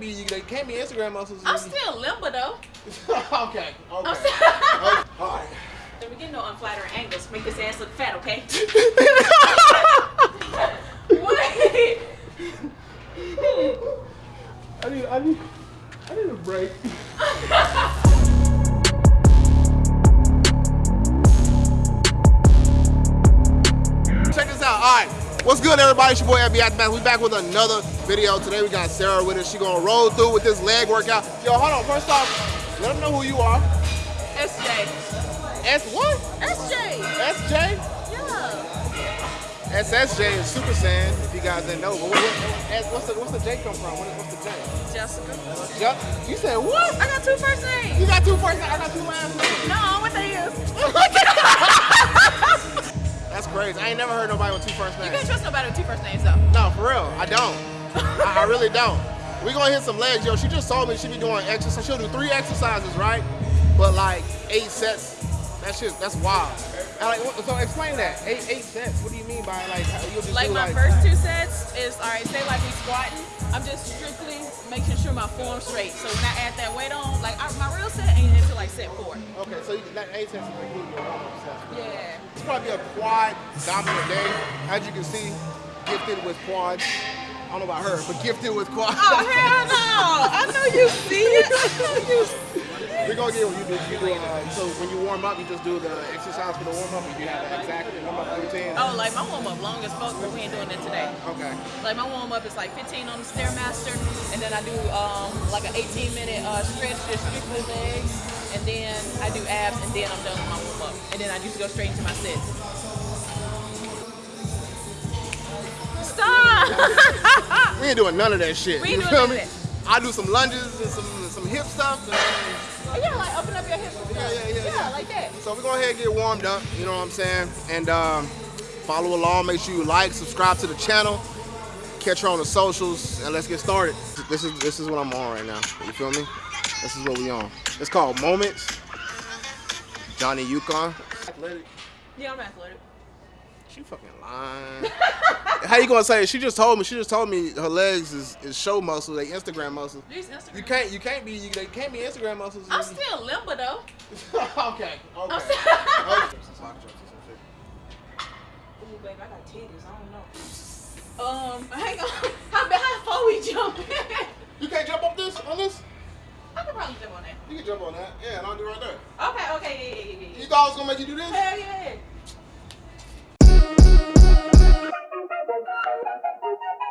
can't be. They can't be Instagram muscles. I'm still limber though. okay. Okay. Okay. All right. Let me get no unflattering angles. Make this ass look fat, okay? everybody? It's your boy Abby Aftermath. We back with another video. Today we got Sarah with us. She gonna roll through with this leg workout. Yo, hold on. First off, let them know who you are. SJ. S what? SJ. SJ? Yeah. SSJ is Super Saiyan. If you guys didn't know, but what, what, what's the what's the J come from? What, what's the J? Jessica. Yup. You said what? I got two first names. You got two first. names? I got two last names. No, what they is? That's crazy. I ain't never heard nobody with two first names. You can't trust nobody with two first names though. No, for real, I don't. I, I really don't. We gonna hit some legs, yo. She just told me she be doing exercise. She'll do three exercises, right? But like eight sets. That shit, that's wild. Like, so explain that. Eight, eight sets. What do you mean by like? You'll just Like my like, first two sets is all right. Say like we squatting. I'm just strictly making sure my form's straight. So when I add that weight on, like I, my real set ain't until like set four. Okay, so you, that eight sets is including your warm-up sets. Yeah. It's probably a quad dominant day. As you can see, gifted with quads. I don't know about her, but gifted with quads. Oh hell no! I know you see it. I know you see We're gonna get what you do. You do uh, so when you warm up, you just do the exercise for the warm up. You have an exact warm up routine. Oh, like my warm up long as fuck, but we ain't doing that today. Okay. Like my warm up is like 15 on the stairmaster, and then I do um like an 18 minute uh, stretch just strictly legs, and then I do abs, and then I'm done with my warm up, and then I just go straight into my sets. Stop! We ain't doing none of that shit. We you ain't feel doing me? none of I do some lunges and some some hip stuff. And- yeah, like open up your hips. Yeah, yeah, yeah, yeah. like that. so we're gonna ahead and get warmed up. You know what I'm saying? And um, follow along. Make sure you like, subscribe to the channel. Catch her on the socials, and let's get started. This is this is what I'm on right now. You feel me? This is what we on. It's called Moments. Johnny Yukon. Athletic. Yeah, I'm athletic. She fucking lying. How you gonna say it? She just told me. She just told me her legs is, is show muscle, they Instagram muscles. These Instagram. You can't. You can't be. You, they can't be Instagram muscles. I'm still limber though. okay. Okay. I'm still-. Ooh, baby, I got titties. I don't know. Um, hang on. How bad? How far we jumping? You can't jump up this on this. I could probably jump on that. You can jump on that. Yeah, and I'll do it right there. Okay, okay, yeah, yeah, yeah, yeah. You thought I was gonna make you do this? Hell yeah. Thank you.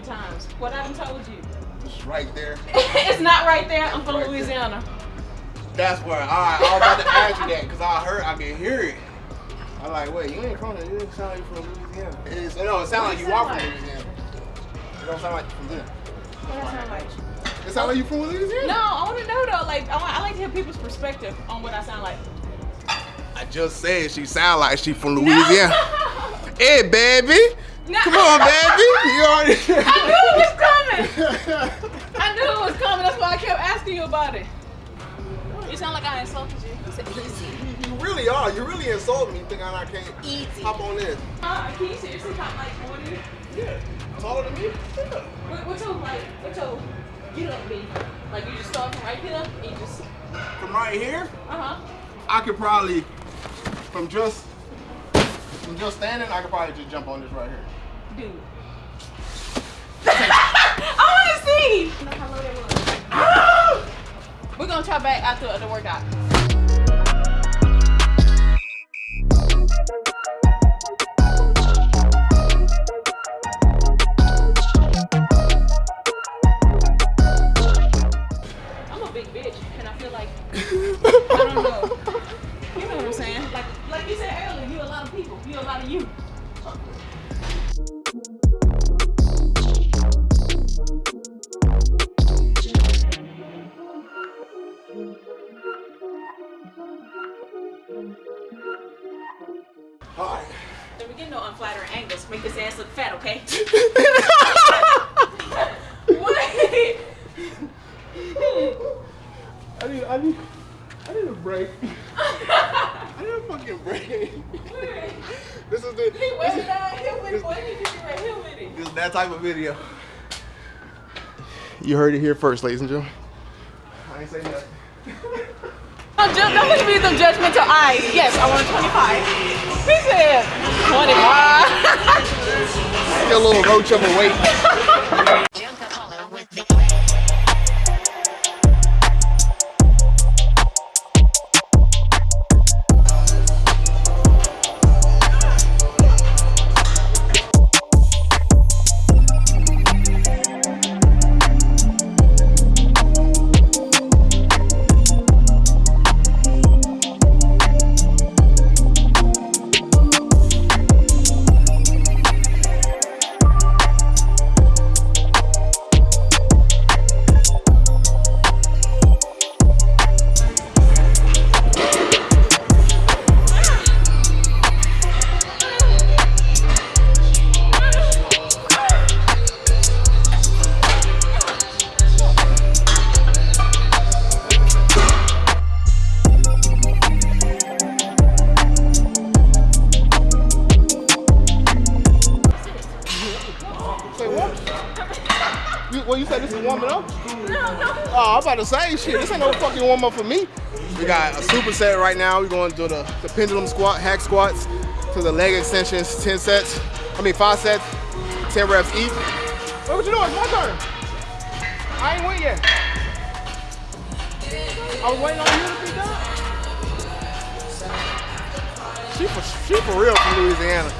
Three times. What I done told you? It's right there. it's not right there. I'm from Right there. Louisiana. That's where. All right, I was about to ask you that because I heard, I can hear it. I'm like, wait, you ain't from there. You didn't sound like you from Louisiana. It's, no, it sounds like you sound are from like? Louisiana. It don't sound like you from there. What I sound like? It sound like you from Louisiana. No, I want to know though. Like, I, want, I like to hear people's perspective on what I sound like. I just said she sound like she from Louisiana. hey, baby. No. Come on, baby. You already. I knew it was coming. I knew it was coming. That's why I kept asking you about it. You sound like I insulted you. You said easy. you really are. You really insulted me thinking I can't Easy. hop on this. Uh, can you seriously talk like 40? Yeah. Taller than me? Yeah. What, what's your like? What's your get up be? Like you just start from right here and you just From right here, uh huh. I could probably, from just, from just standing, I could probably just jump on this right here. Dude. I want to see. Know how low that was. We're gonna try back after the workout. Fucking break. this is the. He This went is, down here with boy. He did right here with it. this is that type of video. You heard it here first, ladies and gentlemen. I ain't say nothing. Don't, ju- don't look at me with them judgmental eyes. Yes, I want 25. He said 25. Get a little roach of a weight. You, said this is warming up? No, no. Oh, I'm about to say shit. This ain't no fucking warm up for me. We got a superset right now. We're going to do the, the pendulum squat, hack squats, to the leg extensions, 10 sets. I mean, five sets, 10 reps each. Wait, what you doing? It's my turn. I ain't went yet. I was waiting on you to be done. She for, she for real from Louisiana.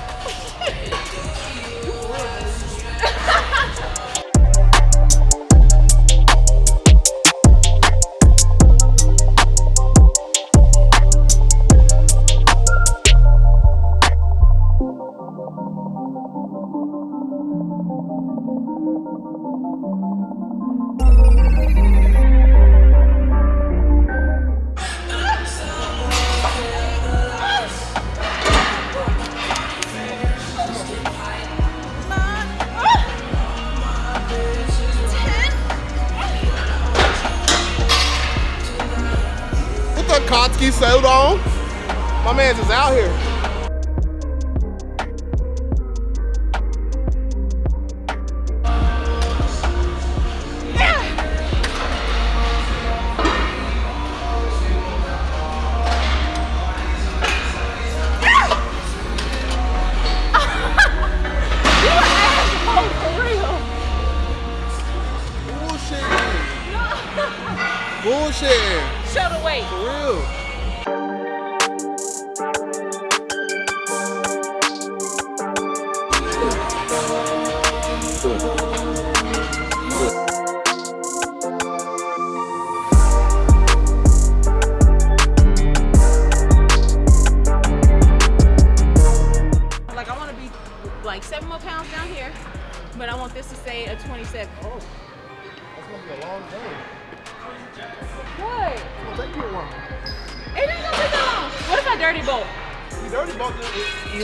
My man's is out here.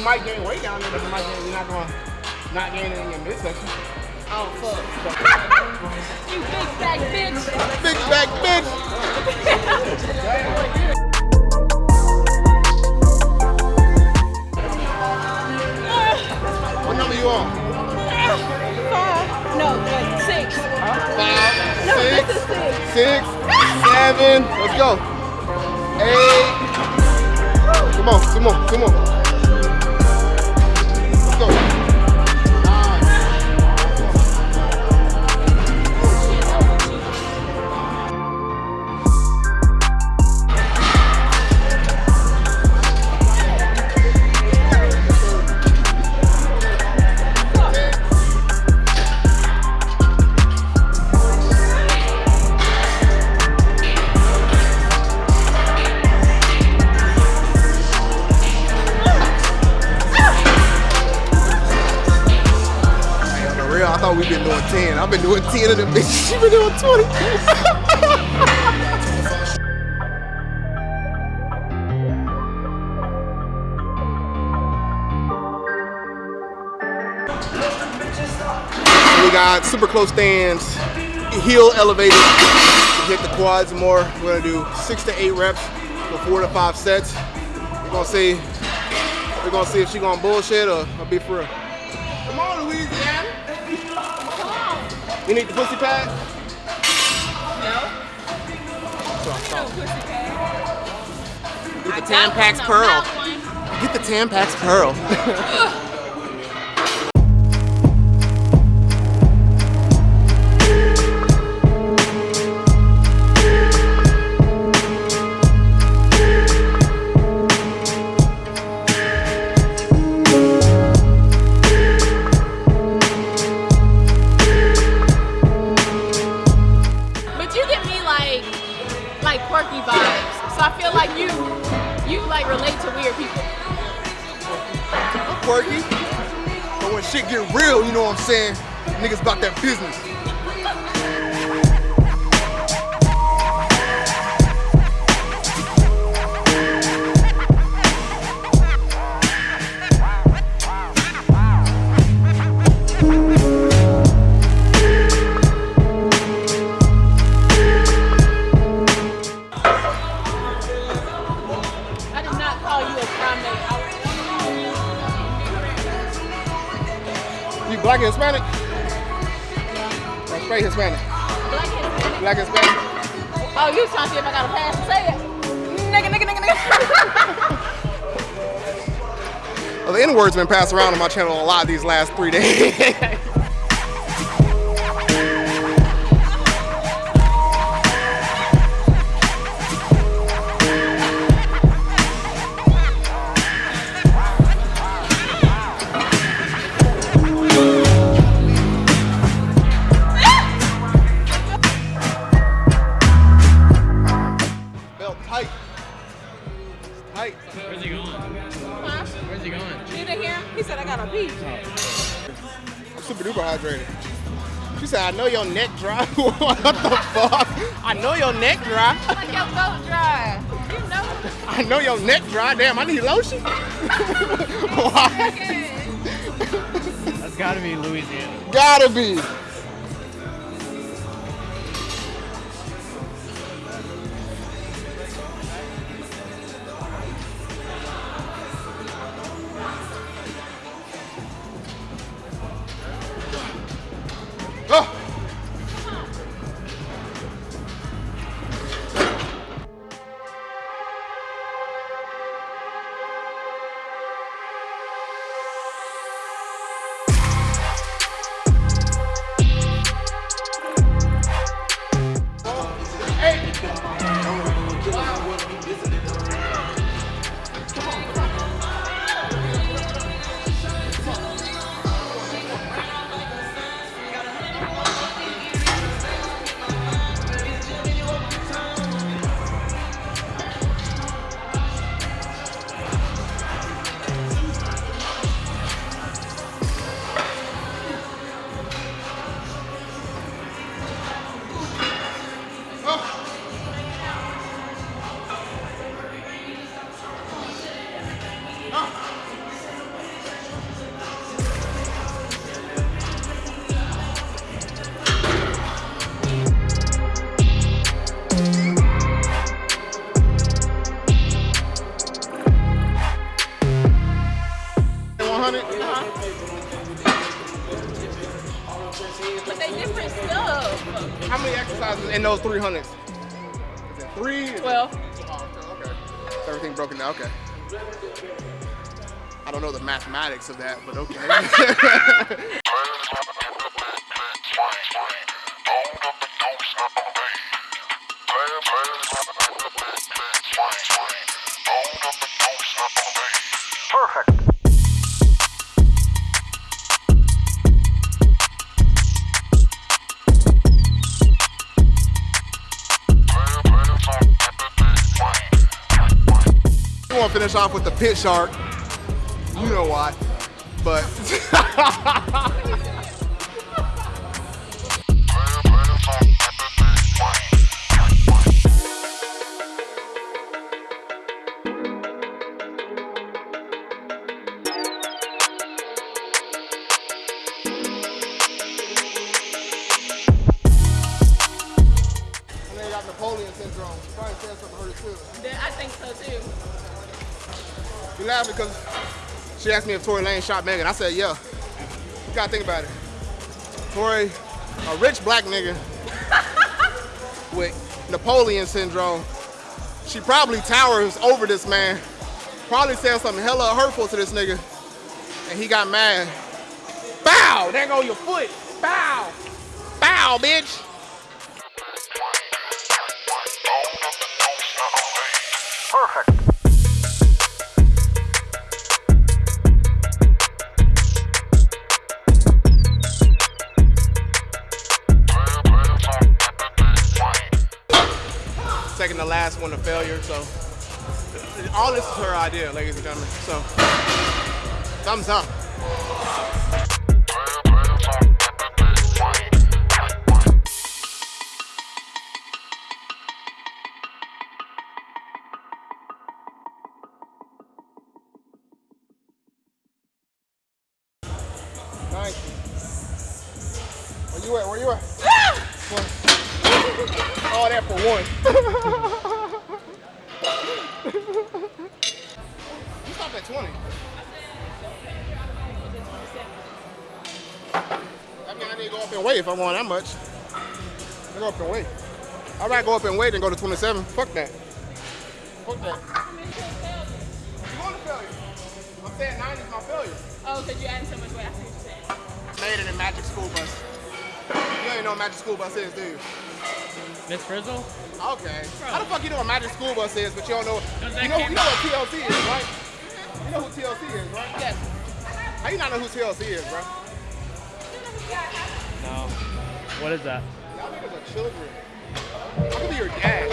Might gain weight down there, but you might gain, you're not gonna not gain it in your midsection. Oh fuck. you big fat bitch. Big back bitch. doing 10 of them bitches. She been doing 20. we got super close stands, heel elevated hit the quads more. We're gonna do six to eight reps for four to five sets. We're gonna see, we're gonna see if she gonna bullshit or, or be for real. You need the pussy pad? No. That's what I No pussy pad. Get the got Tampax Pearl. Get the Tampax Pearl. get real, you know what I'm saying? Niggas about that business. I did not call you a primate. You black and Hispanic? Or straight Hispanic? black and Black and Hispanic? Oh, you trying to see if I got a pass to say it? Nigga, nigga, nigga, nigga. Well, the N-word's been passed around on my channel a lot these last three days. said, I know your neck dry. what the fuck? I know your neck dry. Like your throat dry. You know. I know your neck dry. Damn, I need lotion. Why? That's gotta be Louisiana. Gotta be. 200? Uh-huh. But they different stuff. How many exercises in those 300s? Three? 12. Oh, okay. Everything broken down, okay. I don't know the mathematics of that, but okay. finish off with the pit shark. You know why. But laughing because she asked me if Tory Lanez shot Megan. I said, yeah. You gotta think about it. Tory, a rich black nigga with Napoleon syndrome. She probably towers over this man. Probably said something hella hurtful to this nigga. And he got mad. Bow! There go your foot. Bow! Bow, bitch! To last one to failure, so all this is her idea, ladies and gentlemen. So thumbs up. At 20. That mean I need to go up and wait if I want that much. I go up and wait. I'd rather go up and wait than go to 27. Fuck that. Fuck that. You want to failure? I'm saying 90 is my failure. Oh, because you're adding so much weight. I see what you're saying. Made it in Magic School Bus. You ain't know what Magic School Bus is, do you? Miss Frizzle? Okay. How the fuck you know what Magic School Bus is, but you don't know? You know, you know what TLC is, right? You know who TLC is, right? Yes. How you not know who TLC is, bro? No. What is that? Y'all niggas are children. I could be your dad.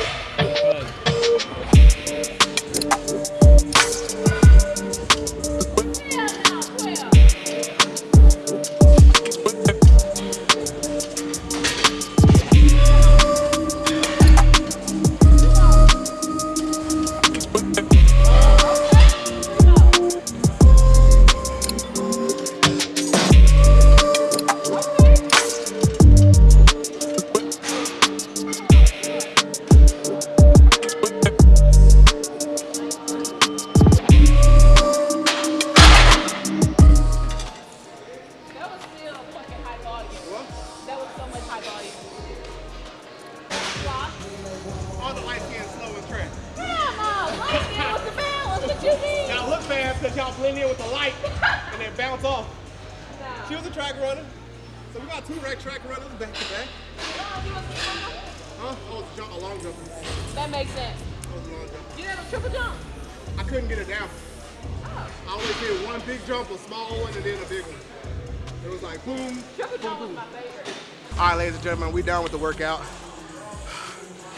Right, ladies and gentlemen, we done with the workout.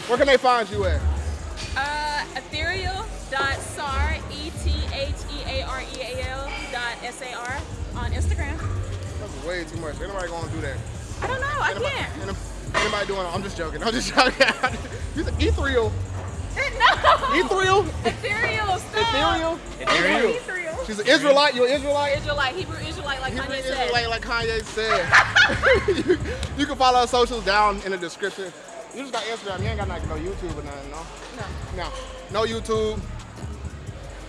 Where can they find you at? Uh, ethereal dot sar e t h e a r e a l dot s a r on Instagram. That's way too much. Anybody gonna do that. I don't know. I Anybody, can't. ain't anybody doing it? I'm just joking. I'm just joking. you said ethereal. no. Ethereal? Ethereal. Stop. Ethereal? Ethereal? Ethereal. She's an Israelite. You're an Israelite? Israelite. Hebrew Israelite, like Hebrew Kanye said. Like Kanye said. you, you can follow our socials down in the description. You just got Instagram. You ain't got like no YouTube or nothing, no? No. No, no YouTube.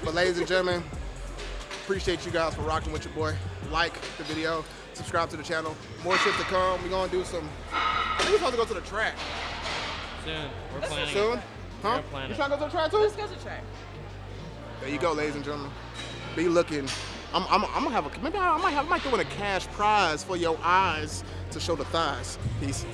But ladies and gentlemen, appreciate you guys for rocking with your boy. Like the video, subscribe to the channel. More shit to come. We're gonna do some. I think we're supposed to go to the track Soon. We're planning. soon. it. Huh? We're planning You trying to go to the track too? Let's go to the track. There you go, ladies and gentlemen. Be looking. I'm, I'm, I'm gonna have a maybe I might have I might throw in a cash prize for your eyes to show the thighs. Peace.